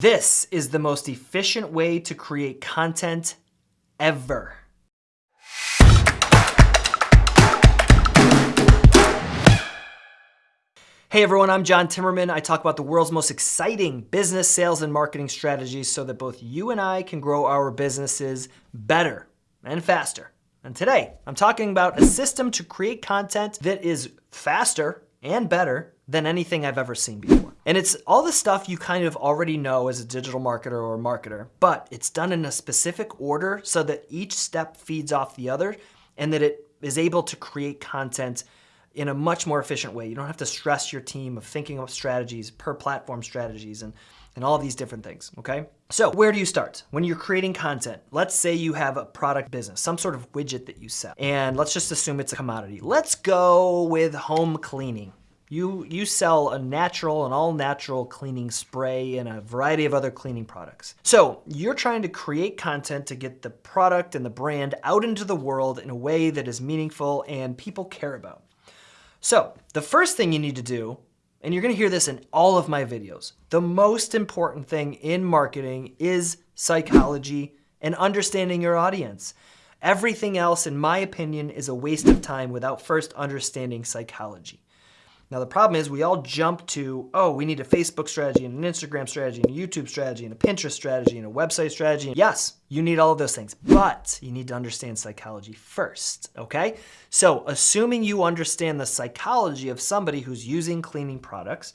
This is the most efficient way to create content ever. Hey everyone, I'm John Timmerman. I talk about the world's most exciting business, sales, and marketing strategies so that both you and I can grow our businesses better and faster. And today, I'm talking about a system to create content that is faster and better than anything I've ever seen before. And it's all the stuff you kind of already know as a digital marketer or marketer, but it's done in a specific order so that each step feeds off the other and that it is able to create content in a much more efficient way. You don't have to stress your team of thinking of strategies, per platform strategies, and, and all these different things, okay? So where do you start? When you're creating content, let's say you have a product business, some sort of widget that you sell, and let's just assume it's a commodity. Let's go with home cleaning. You, you sell a natural, an all-natural cleaning spray and a variety of other cleaning products. So you're trying to create content to get the product and the brand out into the world in a way that is meaningful and people care about. So the first thing you need to do, and you're gonna hear this in all of my videos, the most important thing in marketing is psychology and understanding your audience. Everything else, in my opinion, is a waste of time without first understanding psychology. Now the problem is we all jump to, oh, we need a Facebook strategy and an Instagram strategy and a YouTube strategy and a Pinterest strategy and a website strategy. Yes, you need all of those things, but you need to understand psychology first, okay? So assuming you understand the psychology of somebody who's using cleaning products,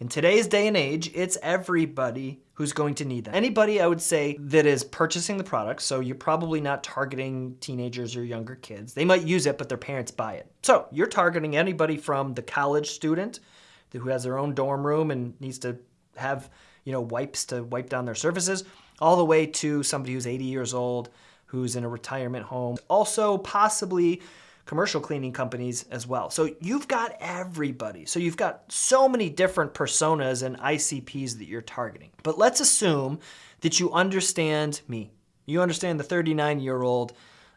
in today's day and age, it's everybody who's going to need them. Anybody, I would say, that is purchasing the product, so you're probably not targeting teenagers or younger kids. They might use it, but their parents buy it. So you're targeting anybody from the college student who has their own dorm room and needs to have you know wipes to wipe down their surfaces, all the way to somebody who's 80 years old, who's in a retirement home. Also possibly commercial cleaning companies as well. So you've got everybody. So you've got so many different personas and ICPs that you're targeting. But let's assume that you understand me. You understand the 39 year old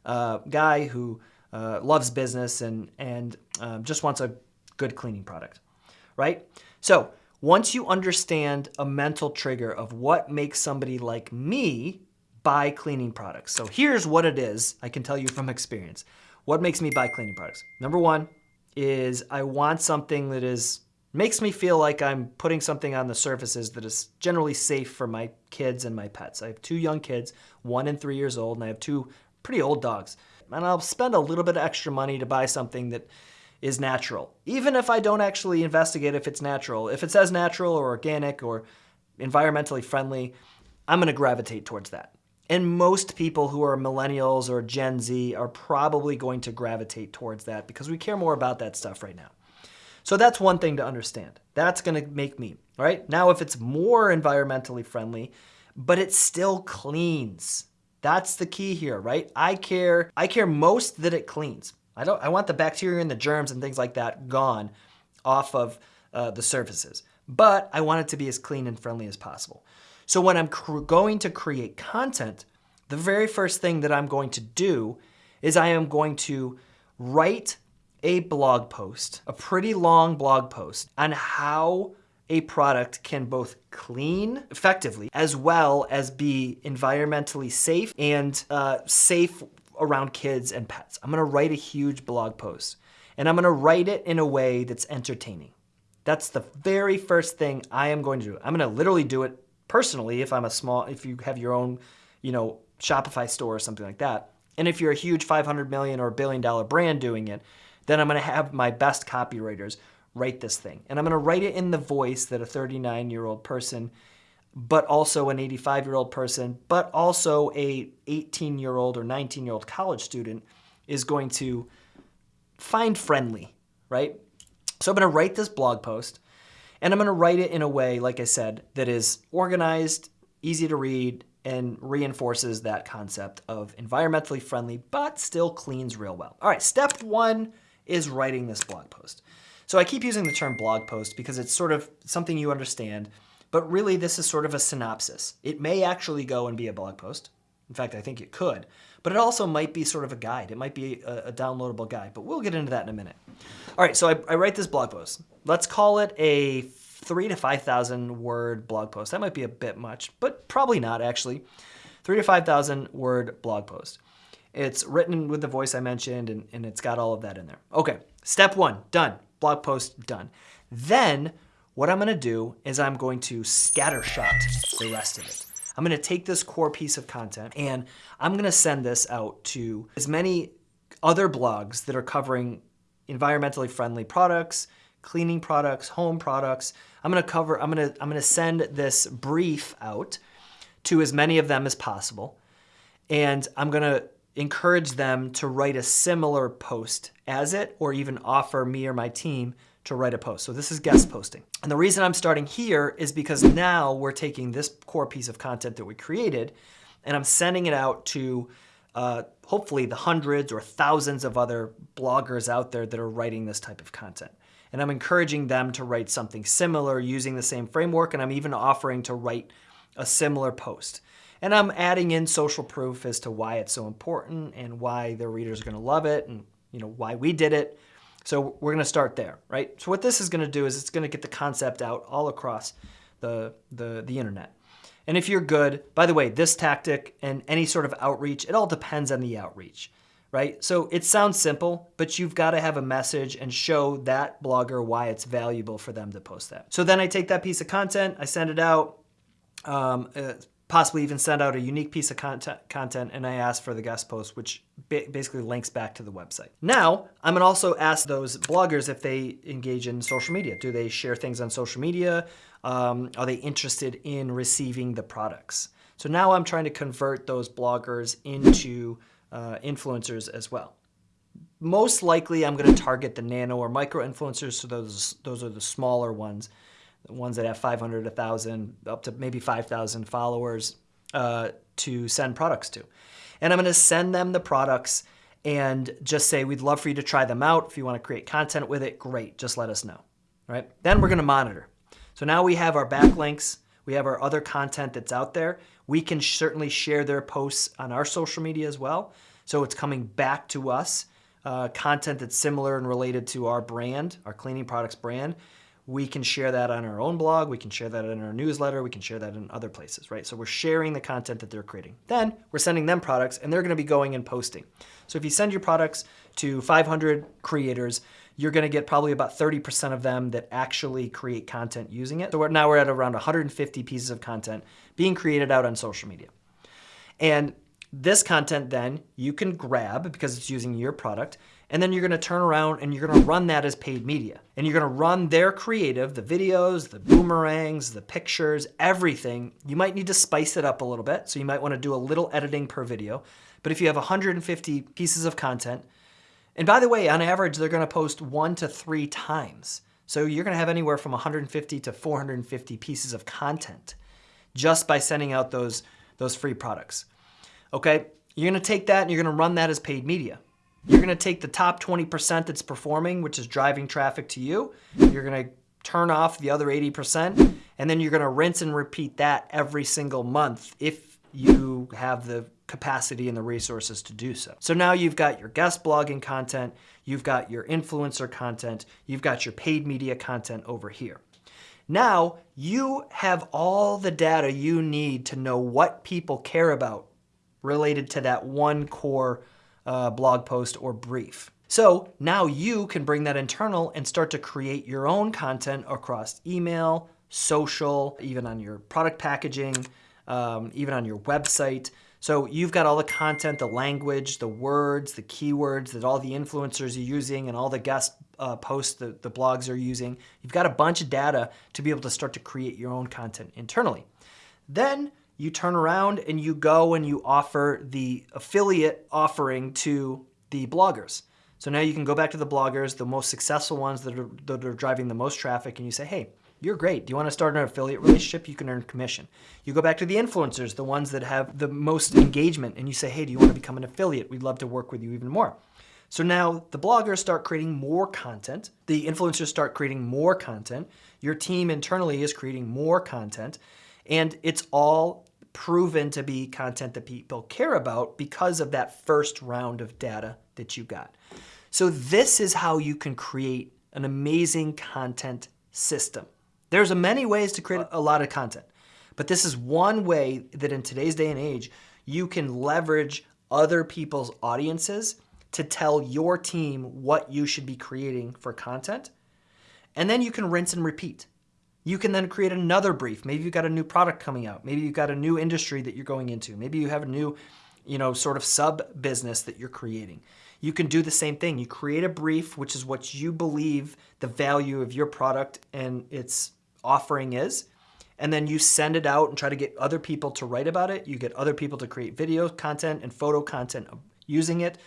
uh, guy who uh, loves business and, and um, just wants a good cleaning product, right? So once you understand a mental trigger of what makes somebody like me buy cleaning products. So here's what it is, I can tell you from experience. What makes me buy cleaning products? Number one is I want something that is makes me feel like I'm putting something on the surfaces that is generally safe for my kids and my pets. I have two young kids, one and three years old, and I have two pretty old dogs. And I'll spend a little bit of extra money to buy something that is natural. Even if I don't actually investigate if it's natural. If it says natural or organic or environmentally friendly, I'm gonna gravitate towards that. And most people who are millennials or Gen Z are probably going to gravitate towards that because we care more about that stuff right now. So that's one thing to understand. That's gonna make me, right? Now if it's more environmentally friendly, but it still cleans, that's the key here, right? I care, I care most that it cleans. I don't, I want the bacteria and the germs and things like that gone off of uh, the surfaces, but I want it to be as clean and friendly as possible. So when I'm going to create content, the very first thing that I'm going to do is I am going to write a blog post, a pretty long blog post on how a product can both clean effectively as well as be environmentally safe and uh, safe around kids and pets. I'm gonna write a huge blog post and I'm gonna write it in a way that's entertaining. That's the very first thing I am going to do. I'm gonna literally do it personally if I'm a small, if you have your own, you know, Shopify store or something like that. And if you're a huge 500 million or billion dollar brand doing it, then I'm gonna have my best copywriters write this thing. And I'm gonna write it in the voice that a 39 year old person, but also an 85 year old person, but also a 18 year old or 19 year old college student is going to find friendly, right? So I'm gonna write this blog post and I'm gonna write it in a way, like I said, that is organized, easy to read, and reinforces that concept of environmentally friendly, but still cleans real well. All right, step one is writing this blog post. So I keep using the term blog post because it's sort of something you understand, but really this is sort of a synopsis. It may actually go and be a blog post. In fact, I think it could, but it also might be sort of a guide. It might be a, a downloadable guide, but we'll get into that in a minute. All right, so I, I write this blog post. Let's call it a three to 5,000 word blog post. That might be a bit much, but probably not actually. Three to 5,000 word blog post. It's written with the voice I mentioned and, and it's got all of that in there. Okay, step one, done. Blog post done. Then what I'm gonna do is I'm going to scattershot the rest of it. I'm gonna take this core piece of content and I'm gonna send this out to as many other blogs that are covering environmentally friendly products, cleaning products, home products. I'm gonna cover, I'm gonna, I'm gonna send this brief out to as many of them as possible. And I'm gonna encourage them to write a similar post as it, or even offer me or my team to write a post. So this is guest posting. And the reason I'm starting here is because now we're taking this core piece of content that we created and I'm sending it out to uh, hopefully the hundreds or thousands of other bloggers out there that are writing this type of content. And I'm encouraging them to write something similar using the same framework and I'm even offering to write a similar post. And I'm adding in social proof as to why it's so important and why their readers are gonna love it and you know why we did it so we're gonna start there, right? So what this is gonna do is it's gonna get the concept out all across the, the, the internet. And if you're good, by the way, this tactic and any sort of outreach, it all depends on the outreach, right? So it sounds simple, but you've got to have a message and show that blogger why it's valuable for them to post that. So then I take that piece of content, I send it out, um, uh, possibly even send out a unique piece of content, content and I ask for the guest post, which basically links back to the website. Now, I'm gonna also ask those bloggers if they engage in social media. Do they share things on social media? Um, are they interested in receiving the products? So now I'm trying to convert those bloggers into uh, influencers as well. Most likely I'm gonna target the nano or micro influencers, so those, those are the smaller ones ones that have 500, 1,000, up to maybe 5,000 followers uh, to send products to. And I'm gonna send them the products and just say, we'd love for you to try them out. If you wanna create content with it, great, just let us know, right? Then we're gonna monitor. So now we have our backlinks, we have our other content that's out there. We can certainly share their posts on our social media as well. So it's coming back to us, uh, content that's similar and related to our brand, our cleaning products brand we can share that on our own blog, we can share that in our newsletter, we can share that in other places, right? So we're sharing the content that they're creating. Then we're sending them products and they're gonna be going and posting. So if you send your products to 500 creators, you're gonna get probably about 30% of them that actually create content using it. So we're, now we're at around 150 pieces of content being created out on social media. And this content then you can grab because it's using your product and then you're gonna turn around and you're gonna run that as paid media. And you're gonna run their creative, the videos, the boomerangs, the pictures, everything. You might need to spice it up a little bit, so you might wanna do a little editing per video. But if you have 150 pieces of content, and by the way, on average, they're gonna post one to three times. So you're gonna have anywhere from 150 to 450 pieces of content just by sending out those, those free products. Okay, you're gonna take that and you're gonna run that as paid media. You're gonna take the top 20% that's performing, which is driving traffic to you. You're gonna turn off the other 80%, and then you're gonna rinse and repeat that every single month if you have the capacity and the resources to do so. So now you've got your guest blogging content, you've got your influencer content, you've got your paid media content over here. Now you have all the data you need to know what people care about related to that one core uh, blog post or brief. So now you can bring that internal and start to create your own content across email, social, even on your product packaging, um, even on your website. So you've got all the content, the language, the words, the keywords that all the influencers are using and all the guest uh, posts that the blogs are using. You've got a bunch of data to be able to start to create your own content internally. Then you turn around and you go and you offer the affiliate offering to the bloggers. So now you can go back to the bloggers, the most successful ones that are, that are driving the most traffic, and you say, hey, you're great. Do you want to start an affiliate relationship? You can earn commission. You go back to the influencers, the ones that have the most engagement, and you say, hey, do you want to become an affiliate? We'd love to work with you even more. So now the bloggers start creating more content. The influencers start creating more content. Your team internally is creating more content. And it's all proven to be content that people care about because of that first round of data that you got. So this is how you can create an amazing content system. There's many ways to create a lot of content, but this is one way that in today's day and age, you can leverage other people's audiences to tell your team what you should be creating for content. And then you can rinse and repeat. You can then create another brief. Maybe you've got a new product coming out. Maybe you've got a new industry that you're going into. Maybe you have a new, you know, sort of sub business that you're creating. You can do the same thing. You create a brief, which is what you believe the value of your product and its offering is. And then you send it out and try to get other people to write about it. You get other people to create video content and photo content using it.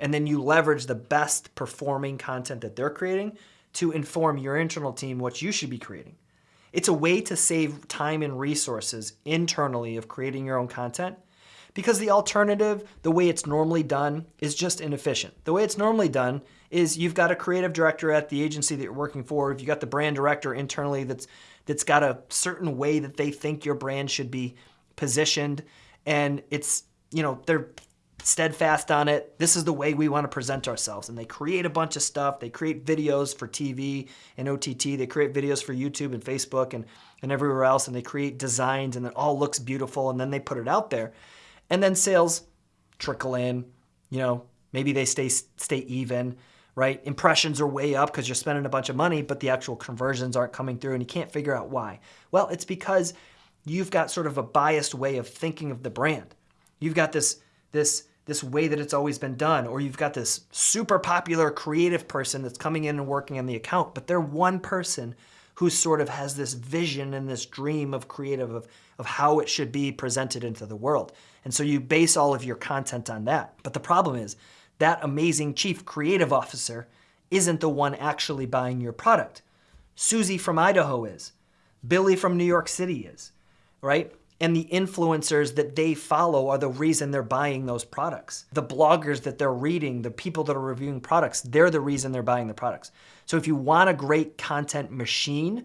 And then you leverage the best performing content that they're creating to inform your internal team what you should be creating. It's a way to save time and resources internally of creating your own content because the alternative, the way it's normally done, is just inefficient. The way it's normally done is you've got a creative director at the agency that you're working for, if you got the brand director internally that's that's got a certain way that they think your brand should be positioned and it's, you know, they're steadfast on it. This is the way we want to present ourselves. And they create a bunch of stuff. They create videos for TV and OTT. They create videos for YouTube and Facebook and, and everywhere else. And they create designs and it all looks beautiful. And then they put it out there. And then sales trickle in. You know, maybe they stay, stay even, right? Impressions are way up because you're spending a bunch of money, but the actual conversions aren't coming through and you can't figure out why. Well, it's because you've got sort of a biased way of thinking of the brand. You've got this, this this way that it's always been done, or you've got this super popular creative person that's coming in and working on the account, but they're one person who sort of has this vision and this dream of creative of, of how it should be presented into the world. And so you base all of your content on that. But the problem is that amazing chief creative officer isn't the one actually buying your product. Susie from Idaho is. Billy from New York City is, right? And the influencers that they follow are the reason they're buying those products. The bloggers that they're reading, the people that are reviewing products, they're the reason they're buying the products. So if you want a great content machine,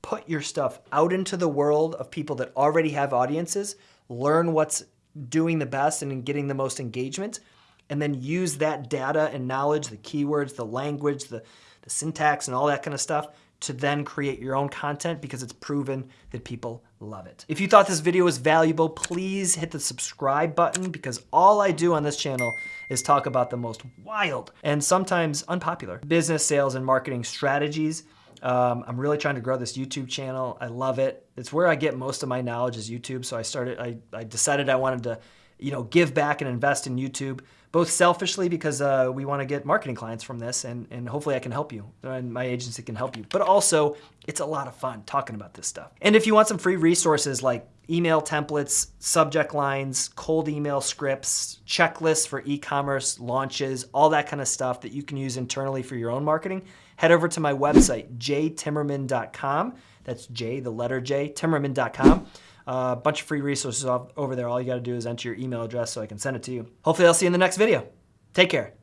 put your stuff out into the world of people that already have audiences, learn what's doing the best and getting the most engagement, and then use that data and knowledge, the keywords, the language, the, the syntax, and all that kind of stuff to then create your own content because it's proven that people love it. If you thought this video was valuable, please hit the subscribe button because all I do on this channel is talk about the most wild and sometimes unpopular business, sales, and marketing strategies. Um, I'm really trying to grow this YouTube channel. I love it. It's where I get most of my knowledge is YouTube. So I started, I, I decided I wanted to, you know, give back and invest in YouTube both selfishly because uh, we want to get marketing clients from this and, and hopefully I can help you and my agency can help you. But also it's a lot of fun talking about this stuff. And if you want some free resources like email templates, subject lines, cold email scripts, checklists for e-commerce launches, all that kind of stuff that you can use internally for your own marketing, head over to my website, jtimmerman.com. That's J, the letter J, timmerman.com. A bunch of free resources over there. All you got to do is enter your email address so I can send it to you. Hopefully I'll see you in the next video. Take care.